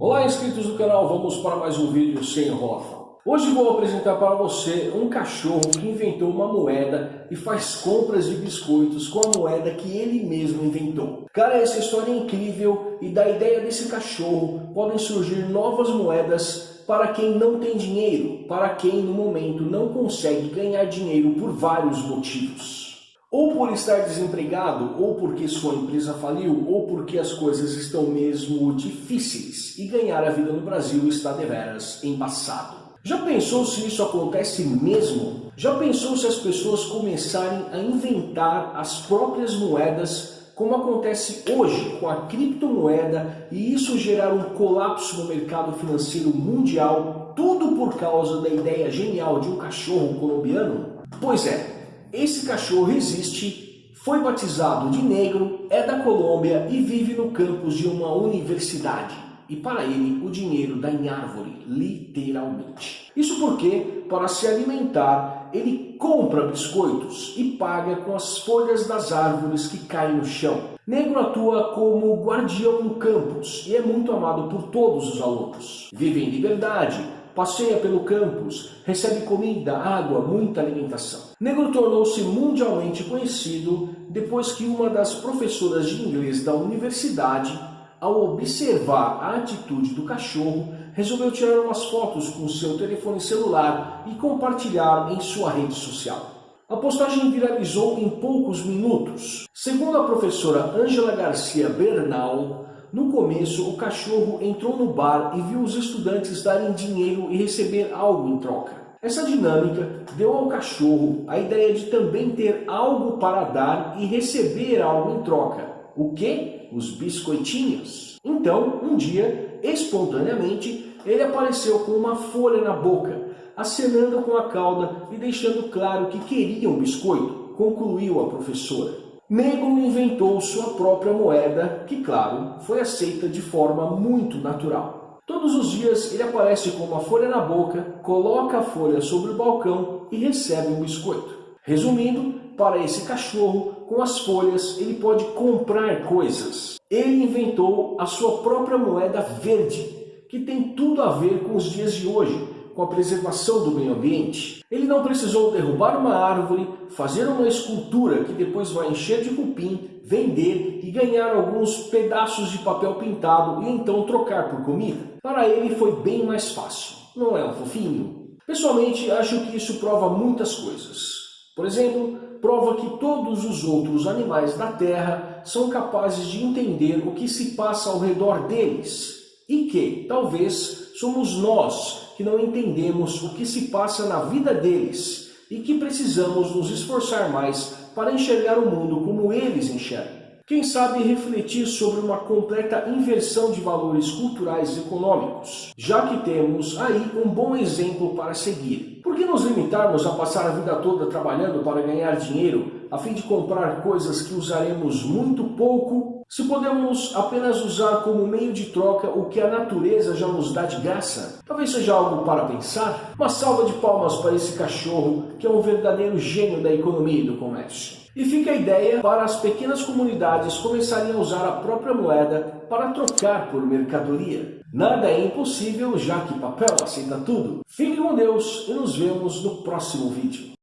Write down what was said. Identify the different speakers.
Speaker 1: Olá inscritos do canal, vamos para mais um vídeo sem enrolação. Hoje vou apresentar para você um cachorro que inventou uma moeda e faz compras de biscoitos com a moeda que ele mesmo inventou. Cara, essa história é incrível e da ideia desse cachorro podem surgir novas moedas para quem não tem dinheiro, para quem no momento não consegue ganhar dinheiro por vários motivos. Ou por estar desempregado, ou porque sua empresa faliu, ou porque as coisas estão mesmo difíceis e ganhar a vida no Brasil está deveras embaçado. Já pensou se isso acontece mesmo? Já pensou se as pessoas começarem a inventar as próprias moedas como acontece hoje com a criptomoeda e isso gerar um colapso no mercado financeiro mundial, tudo por causa da ideia genial de um cachorro colombiano? Pois é, esse cachorro existe, foi batizado de negro, é da Colômbia e vive no campus de uma universidade. E para ele, o dinheiro dá em árvore, literalmente. Isso porque, para se alimentar, ele compra biscoitos e paga com as folhas das árvores que caem no chão. Negro atua como guardião no campus e é muito amado por todos os alunos. Vive em liberdade, passeia pelo campus, recebe comida, água, muita alimentação. Negro tornou-se mundialmente conhecido depois que uma das professoras de inglês da universidade, ao observar a atitude do cachorro, resolveu tirar umas fotos com seu telefone celular e compartilhar em sua rede social. A postagem viralizou em poucos minutos. Segundo a professora Angela Garcia Bernal, no começo, o cachorro entrou no bar e viu os estudantes darem dinheiro e receber algo em troca. Essa dinâmica deu ao cachorro a ideia de também ter algo para dar e receber algo em troca. O que? Os biscoitinhos. Então, um dia, espontaneamente, ele apareceu com uma folha na boca, acenando com a cauda e deixando claro que queria um biscoito, concluiu a professora. Negro inventou sua própria moeda, que, claro, foi aceita de forma muito natural. Todos os dias ele aparece com uma folha na boca, coloca a folha sobre o balcão e recebe um biscoito. Resumindo, para esse cachorro, com as folhas ele pode comprar coisas. Ele inventou a sua própria moeda verde, que tem tudo a ver com os dias de hoje, com a preservação do meio ambiente. Ele não precisou derrubar uma árvore, fazer uma escultura que depois vai encher de cupim, vender e ganhar alguns pedaços de papel pintado e então trocar por comida. Para ele foi bem mais fácil, não é um fofinho? Pessoalmente, acho que isso prova muitas coisas. Por exemplo, prova que todos os outros animais da Terra são capazes de entender o que se passa ao redor deles e que, talvez, somos nós que não entendemos o que se passa na vida deles e que precisamos nos esforçar mais para enxergar o mundo como eles enxergam. Quem sabe refletir sobre uma completa inversão de valores culturais e econômicos, já que temos aí um bom exemplo para seguir. Por que nos limitarmos a passar a vida toda trabalhando para ganhar dinheiro, a fim de comprar coisas que usaremos muito pouco se podemos apenas usar como meio de troca o que a natureza já nos dá de graça, talvez seja algo para pensar. Uma salva de palmas para esse cachorro, que é um verdadeiro gênio da economia e do comércio. E fica a ideia para as pequenas comunidades começarem a usar a própria moeda para trocar por mercadoria. Nada é impossível, já que papel aceita tudo. Fique com Deus e nos vemos no próximo vídeo.